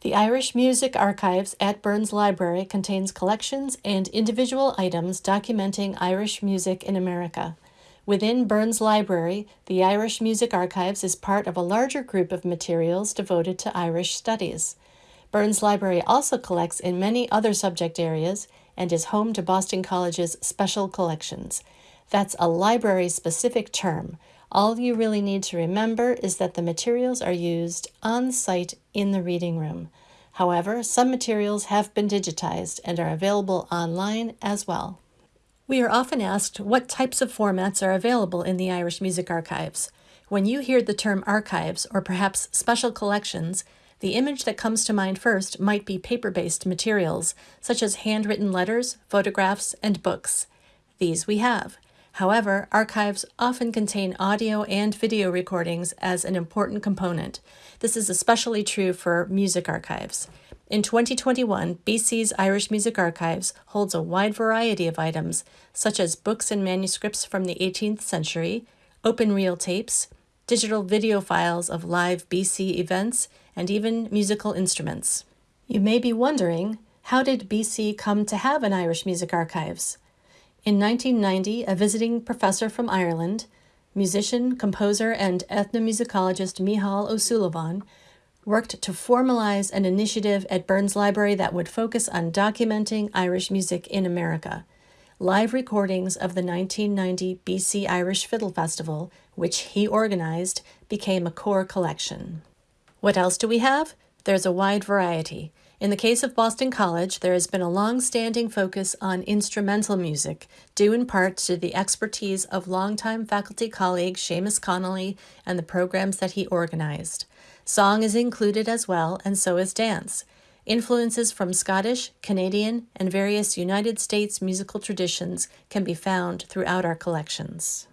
The Irish Music Archives at Burns Library contains collections and individual items documenting Irish music in America. Within Burns Library, the Irish Music Archives is part of a larger group of materials devoted to Irish studies. Burns Library also collects in many other subject areas and is home to Boston College's special collections. That's a library-specific term. All you really need to remember is that the materials are used on site in the reading room. However, some materials have been digitized and are available online as well. We are often asked what types of formats are available in the Irish Music Archives. When you hear the term archives or perhaps special collections, the image that comes to mind first might be paper-based materials, such as handwritten letters, photographs, and books. These we have. However, archives often contain audio and video recordings as an important component. This is especially true for music archives. In 2021, BC's Irish Music Archives holds a wide variety of items, such as books and manuscripts from the 18th century, open reel tapes, digital video files of live BC events, and even musical instruments. You may be wondering, how did BC come to have an Irish Music Archives? In 1990, a visiting professor from Ireland, musician, composer, and ethnomusicologist Mícheál Ó Súilleabháin worked to formalize an initiative at Burns Library that would focus on documenting Irish music in America. Live recordings of the 1990 BC Irish Fiddle Festival, which he organized, became a core collection. What else do we have? There's a wide variety. In the case of Boston College, there has been a long-standing focus on instrumental music, due in part to the expertise of longtime faculty colleague Seamus Connolly and the programs that he organized. Song is included as well, and so is dance. Influences from Scottish, Canadian, and various United States musical traditions can be found throughout our collections.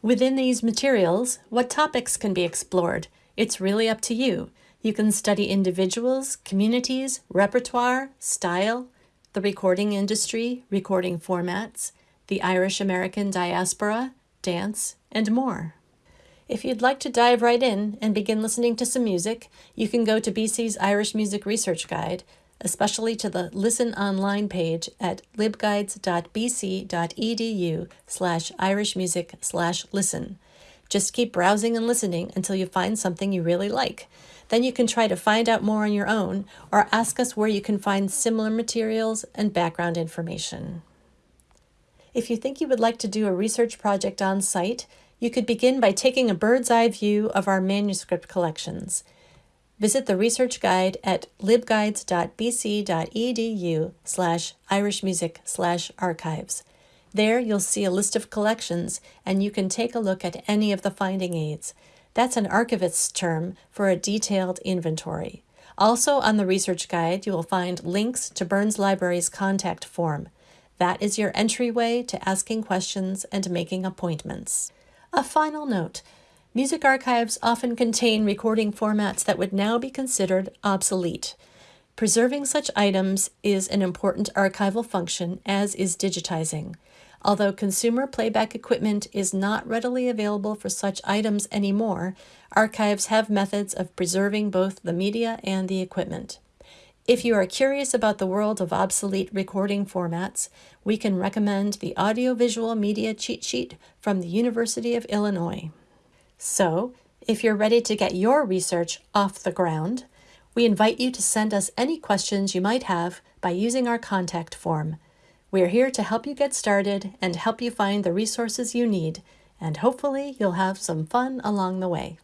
Within these materials, what topics can be explored? It's really up to you. You can study individuals, communities, repertoire, style, the recording industry, recording formats, the Irish American diaspora, dance, and more. If you'd like to dive right in and begin listening to some music, you can go to BC's Irish Music Research Guide, especially to the Listen Online page at libguides.bc.edu slash irishmusic slash listen. Just keep browsing and listening until you find something you really like. Then you can try to find out more on your own or ask us where you can find similar materials and background information. If you think you would like to do a research project on site, you could begin by taking a bird's eye view of our manuscript collections. Visit the research guide at libguides.bc.edu slash irishmusic slash archives. There you'll see a list of collections and you can take a look at any of the finding aids. That's an archivist's term for a detailed inventory. Also on the research guide, you will find links to Burns Library's contact form. That is your entryway to asking questions and making appointments. A final note, music archives often contain recording formats that would now be considered obsolete. Preserving such items is an important archival function, as is digitizing. Although consumer playback equipment is not readily available for such items anymore, archives have methods of preserving both the media and the equipment. If you are curious about the world of obsolete recording formats, we can recommend the Audiovisual Media Cheat Sheet from the University of Illinois. So, if you're ready to get your research off the ground, we invite you to send us any questions you might have by using our contact form. We're here to help you get started and help you find the resources you need, and hopefully you'll have some fun along the way.